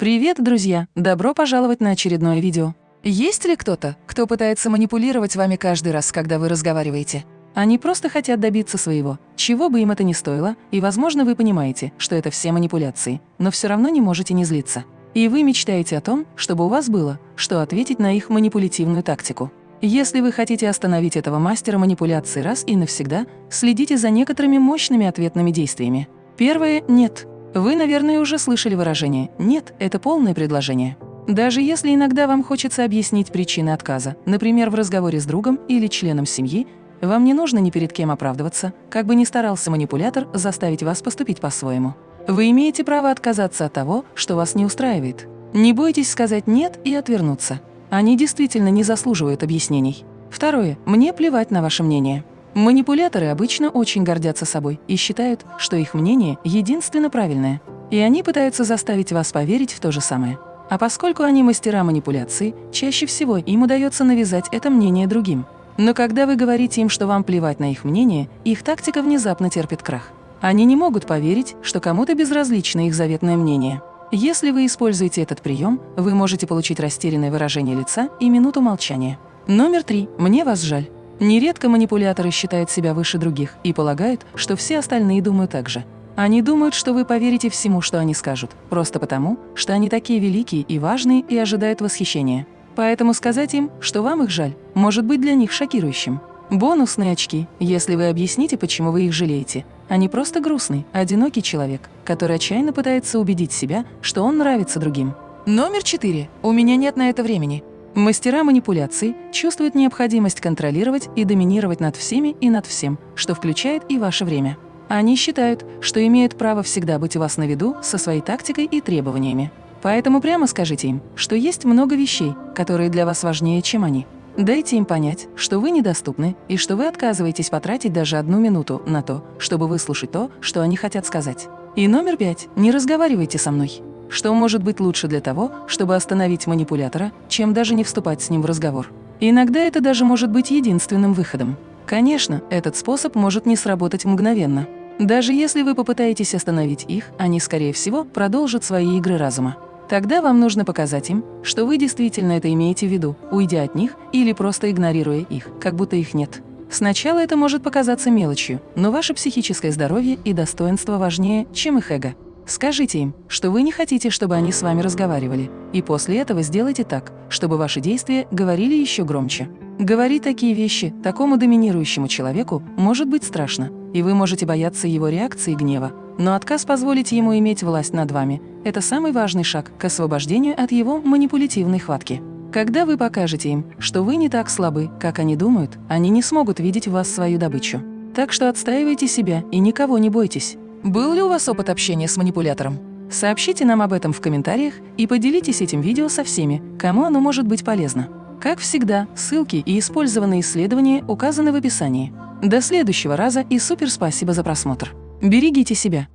Привет, друзья! Добро пожаловать на очередное видео. Есть ли кто-то, кто пытается манипулировать вами каждый раз, когда вы разговариваете? Они просто хотят добиться своего, чего бы им это ни стоило, и, возможно, вы понимаете, что это все манипуляции, но все равно не можете не злиться. И вы мечтаете о том, чтобы у вас было, что ответить на их манипулятивную тактику. Если вы хотите остановить этого мастера манипуляции раз и навсегда, следите за некоторыми мощными ответными действиями. Первое – нет. Вы, наверное, уже слышали выражение «нет» – это полное предложение. Даже если иногда вам хочется объяснить причины отказа, например, в разговоре с другом или членом семьи, вам не нужно ни перед кем оправдываться, как бы ни старался манипулятор заставить вас поступить по-своему. Вы имеете право отказаться от того, что вас не устраивает. Не бойтесь сказать «нет» и отвернуться. Они действительно не заслуживают объяснений. Второе. Мне плевать на ваше мнение. Манипуляторы обычно очень гордятся собой и считают, что их мнение единственно правильное. И они пытаются заставить вас поверить в то же самое. А поскольку они мастера манипуляции, чаще всего им удается навязать это мнение другим. Но когда вы говорите им, что вам плевать на их мнение, их тактика внезапно терпит крах. Они не могут поверить, что кому-то безразлично их заветное мнение. Если вы используете этот прием, вы можете получить растерянное выражение лица и минуту молчания. Номер три. Мне вас жаль. Нередко манипуляторы считают себя выше других и полагают, что все остальные думают так же. Они думают, что вы поверите всему, что они скажут, просто потому, что они такие великие и важные и ожидают восхищения. Поэтому сказать им, что вам их жаль, может быть для них шокирующим. Бонусные очки, если вы объясните, почему вы их жалеете. Они просто грустный, одинокий человек, который отчаянно пытается убедить себя, что он нравится другим. Номер четыре. У меня нет на это времени. Мастера манипуляций чувствуют необходимость контролировать и доминировать над всеми и над всем, что включает и ваше время. Они считают, что имеют право всегда быть у вас на виду со своей тактикой и требованиями. Поэтому прямо скажите им, что есть много вещей, которые для вас важнее, чем они. Дайте им понять, что вы недоступны и что вы отказываетесь потратить даже одну минуту на то, чтобы выслушать то, что они хотят сказать. И номер пять. Не разговаривайте со мной. Что может быть лучше для того, чтобы остановить манипулятора, чем даже не вступать с ним в разговор? Иногда это даже может быть единственным выходом. Конечно, этот способ может не сработать мгновенно. Даже если вы попытаетесь остановить их, они, скорее всего, продолжат свои игры разума. Тогда вам нужно показать им, что вы действительно это имеете в виду, уйдя от них или просто игнорируя их, как будто их нет. Сначала это может показаться мелочью, но ваше психическое здоровье и достоинство важнее, чем их эго. Скажите им, что вы не хотите, чтобы они с вами разговаривали, и после этого сделайте так, чтобы ваши действия говорили еще громче. Говорить такие вещи такому доминирующему человеку может быть страшно, и вы можете бояться его реакции гнева, но отказ позволить ему иметь власть над вами – это самый важный шаг к освобождению от его манипулятивной хватки. Когда вы покажете им, что вы не так слабы, как они думают, они не смогут видеть в вас свою добычу. Так что отстаивайте себя и никого не бойтесь. Был ли у вас опыт общения с манипулятором? Сообщите нам об этом в комментариях и поделитесь этим видео со всеми, кому оно может быть полезно. Как всегда, ссылки и использованные исследования указаны в описании. До следующего раза и супер спасибо за просмотр. Берегите себя!